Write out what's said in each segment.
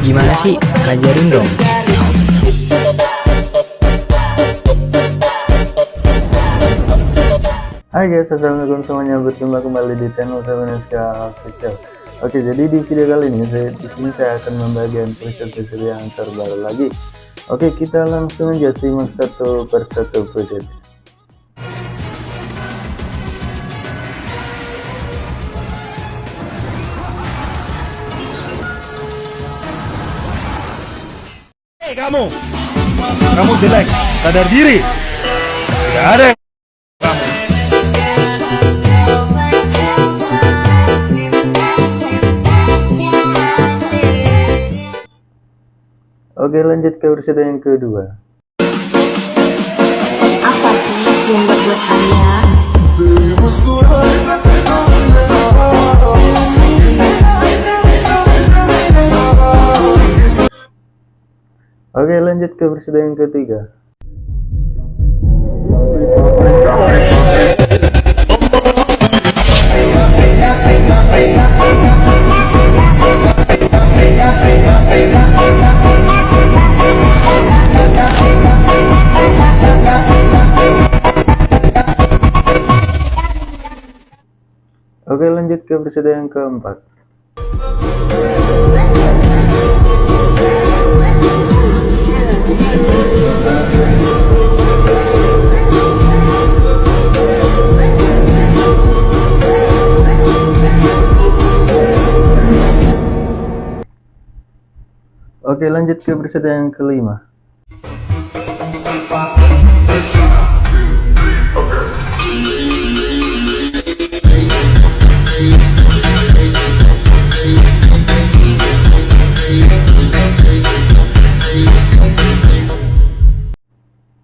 Gimana sih? Ajarin dong. Hai guys, assalamualaikum semuanya. Berjumpa kembali di channel Seveneska Official. Oke, jadi di video kali ini saya di sini saya akan membagikan preset-preset yang terbaru lagi. Oke, kita langsung aja simak satu persatu preset. Hei kamu, kamu jelek, sadar diri. Tidak ada yang kamu. Oke, lanjut ke preset yang kedua. Apa sih yang membuat Anda Oke, lanjut ke preset yang ketiga. Oke, lanjut ke preset yang keempat. Oke, lanjut ke preset yang kelima.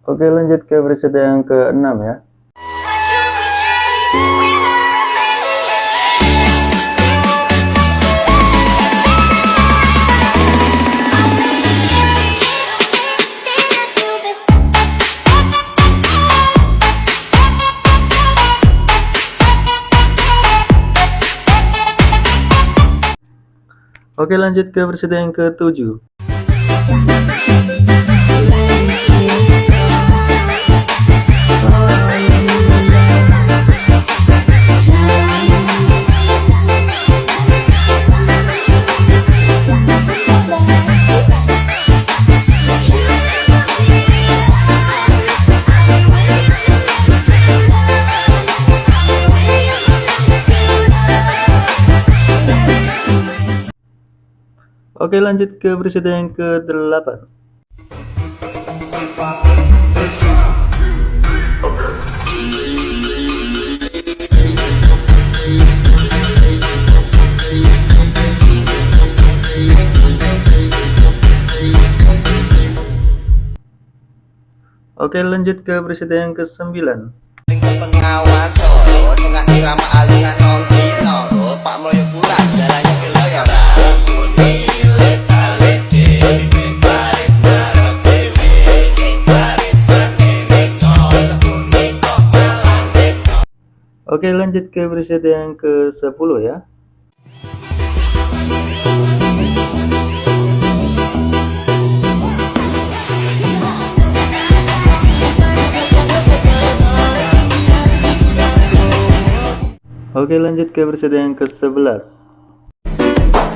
Oke, lanjut ke preset yang keenam ya. Oke, lanjut ke preset yang ketujuh. Oke, lanjut ke preset yang ke-8. Oke, lanjut ke preset yang ke-9. pengawas jalannya Oke, lanjut ke preset yang ke-10 ya. Oke, lanjut ke preset yang ke-11.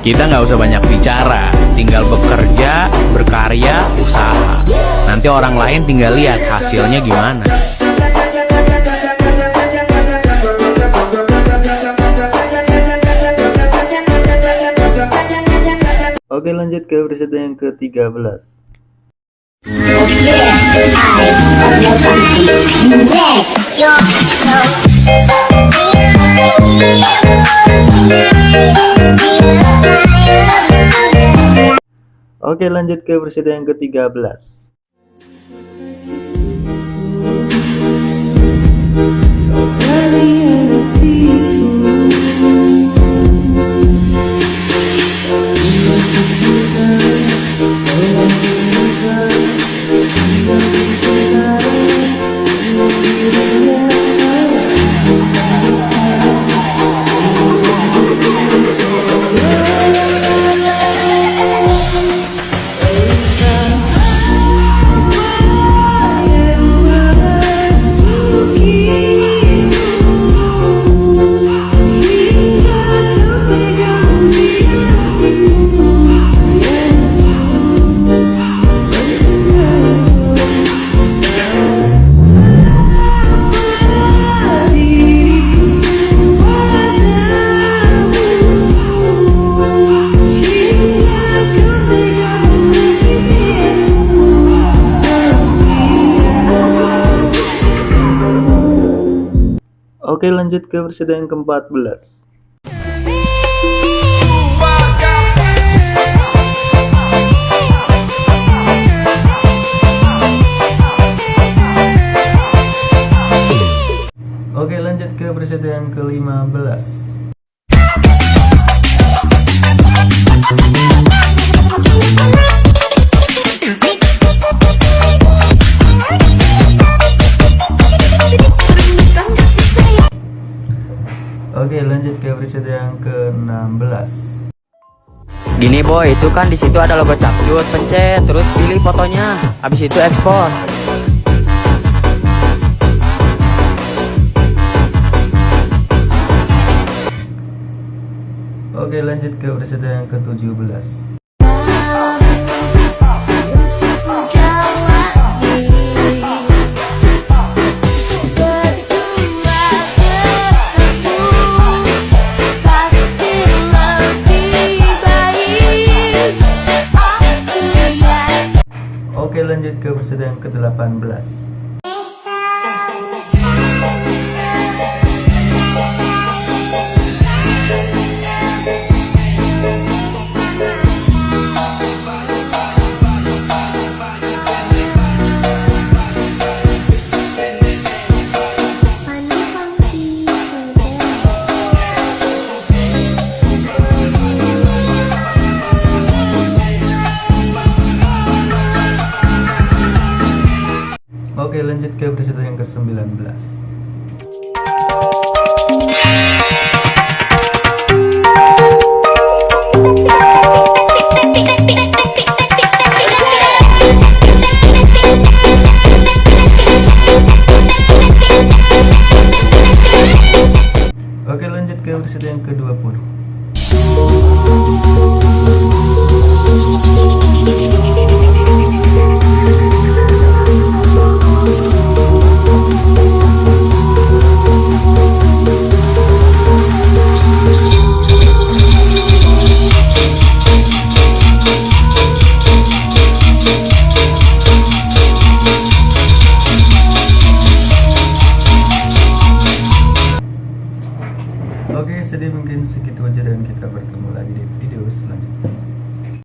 Kita nggak usah banyak bicara, tinggal bekerja, berkarya, usaha. Nanti orang lain tinggal lihat hasilnya gimana. Oke, lanjut ke preset yang ke-13. Oke, lanjut ke preset yang ke-13. Lanjut ke episode yang ke-14 Oke lanjut ke episode yang ke-15 Oke lanjut ke episode yang ke-16 Gini boy, itu kan di situ ada logo capcut, pencet, terus pilih fotonya, habis itu ekspor. Oke lanjut ke episode yang ke-17 ke-18 lanjut ke episode yang ke-19